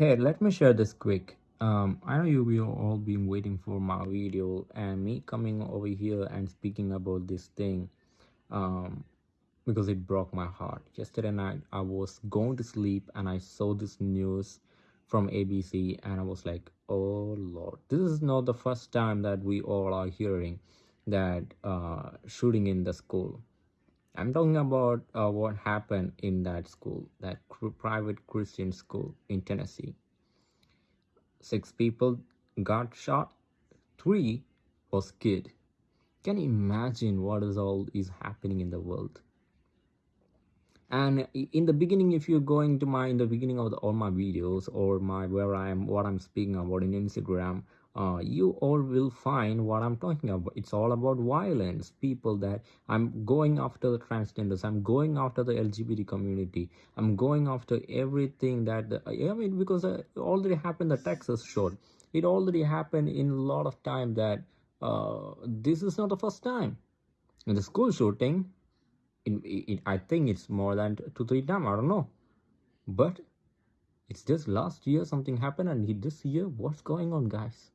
Hey, let me share this quick. Um, I know you will all been waiting for my video and me coming over here and speaking about this thing um, because it broke my heart. Yesterday night, I was going to sleep and I saw this news from ABC and I was like, oh Lord, this is not the first time that we all are hearing that uh, shooting in the school. I'm talking about uh, what happened in that school, that private Christian school in Tennessee. Six people got shot, three was killed. Can you imagine what is all is happening in the world? And in the beginning, if you're going to my in the beginning of the, all my videos or my where I am what I'm speaking about in Instagram, uh, you all will find what I'm talking about. It's all about violence. People that I'm going after the transgenders. I'm going after the LGBT community. I'm going after everything that the, I mean because uh, it already happened. The Texas short. It already happened in a lot of time that uh, this is not the first time. In the school shooting, in, in I think it's more than two three times. I don't know, but it's just last year something happened and this year what's going on guys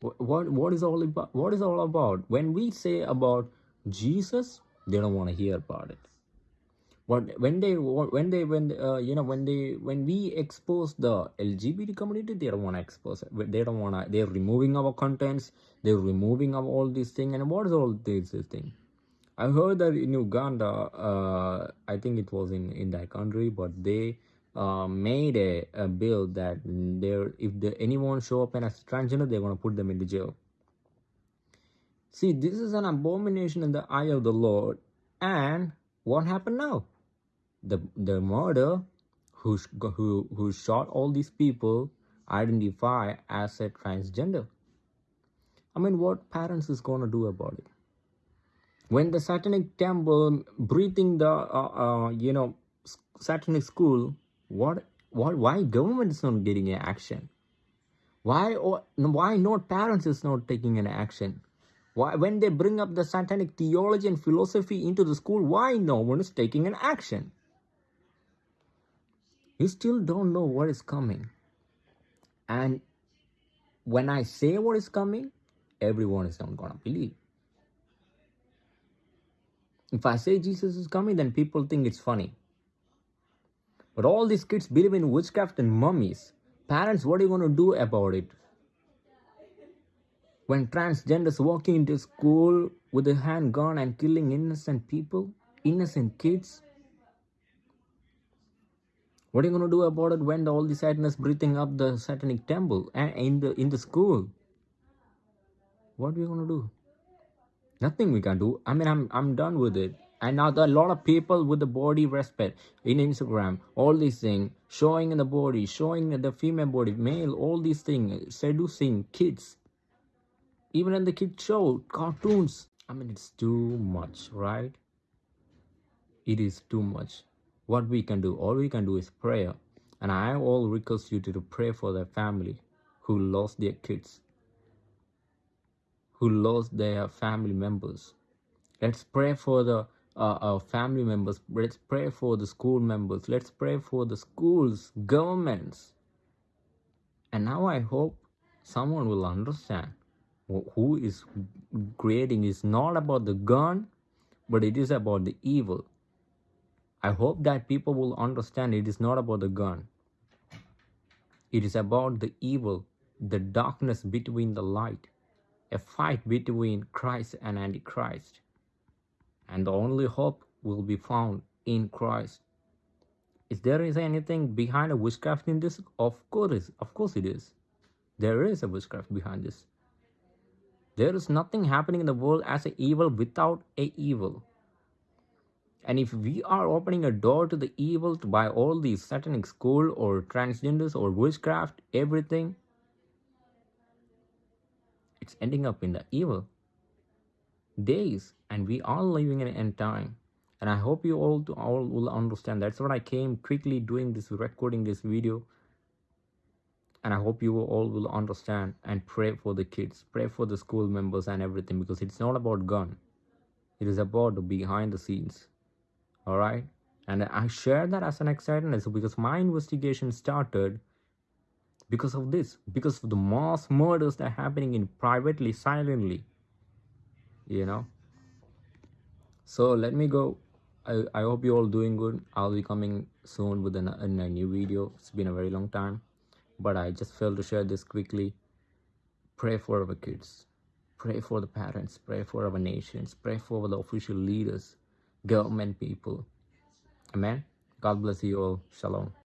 what what is all about what is all about? When we say about jesus they don't want to hear about it. What when they when they when uh, you know when they when we expose the lgbt community they don't want to expose it. They don't want to they're removing our contents they're removing of all these things and what is all this, this thing? I heard that in uganda uh, i think it was in in that country but they uh, made a, a bill that there if the, anyone show up as transgender they're going to put them in the jail. See this is an abomination in the eye of the lord. And what happened now? The the murder who who who shot all these people identify as a transgender. I mean what parents is going to do about it? When the satanic temple breathing the uh, uh, you know satanic school what what why government is not getting an action? Why or why not parents is not taking an action? Why when they bring up the satanic theology and philosophy into the school why no one is taking an action? You still don't know what is coming. And when i say what is coming everyone is not gonna believe. If i say jesus is coming then people think it's funny but all these kids believe in witchcraft and mummies. Parents, what are you going to do about it? When transgenders walking into school with a handgun and killing innocent people, innocent kids, what are you going to do about it when all the sadness breathing up the satanic temple and in the in the school? What are you going to do? Nothing we can do. I mean, I'm I'm done with it and now there are a lot of people with the body respect in instagram. All these things showing the body showing the female body male all these things seducing kids. Even in the kids show cartoons. I mean it's too much right? It is too much. What we can do all we can do is prayer and i all request you to pray for their family who lost their kids who lost their family members. Let's pray for the uh, our family members. Let's pray for the school members. Let's pray for the schools governments. And now i hope someone will understand who is creating is not about the gun but it is about the evil. I hope that people will understand it is not about the gun. It is about the evil the darkness between the light a fight between christ and antichrist and the only hope will be found in Christ. Is there is anything behind a witchcraft in this? Of course, of course it is. There is a witchcraft behind this. There is nothing happening in the world as a evil without a evil. And if we are opening a door to the evil by all these satanic school or transgenders or witchcraft, everything, it's ending up in the evil days and we are living in end time. And i hope you all to all will understand. That's what i came quickly doing this recording this video. And i hope you all will understand and pray for the kids pray for the school members and everything because it's not about gun. It is about behind the scenes. All right? And i share that as an excitement as because my investigation started because of this because of the mass murders that are happening in privately silently you know? So let me go. I, I hope you're all doing good. I'll be coming soon with a, a new video. It's been a very long time but i just felt to share this quickly. Pray for our kids. Pray for the parents. Pray for our nations. Pray for the official leaders government people. Amen. God bless you all. Shalom